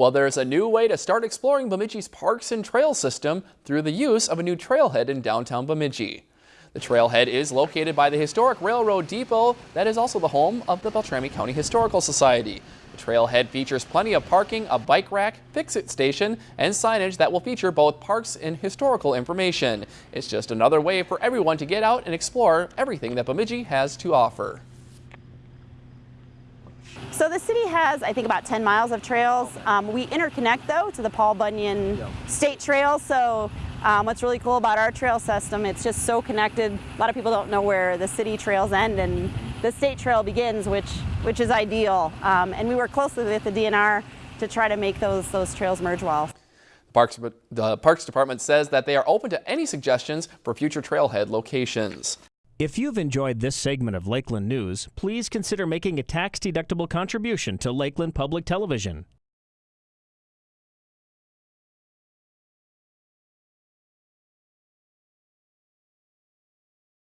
Well, there's a new way to start exploring Bemidji's parks and trail system through the use of a new trailhead in downtown Bemidji. The trailhead is located by the historic railroad depot that is also the home of the Beltrami County Historical Society. The trailhead features plenty of parking, a bike rack, fix-it station, and signage that will feature both parks and historical information. It's just another way for everyone to get out and explore everything that Bemidji has to offer. So the city has, I think, about 10 miles of trails. Um, we interconnect, though, to the Paul Bunyan yep. State Trail. So um, what's really cool about our trail system, it's just so connected. A lot of people don't know where the city trails end and the state trail begins, which, which is ideal. Um, and we work closely with the DNR to try to make those, those trails merge well. Parks, the Parks Department says that they are open to any suggestions for future trailhead locations. If you've enjoyed this segment of Lakeland News, please consider making a tax-deductible contribution to Lakeland Public Television.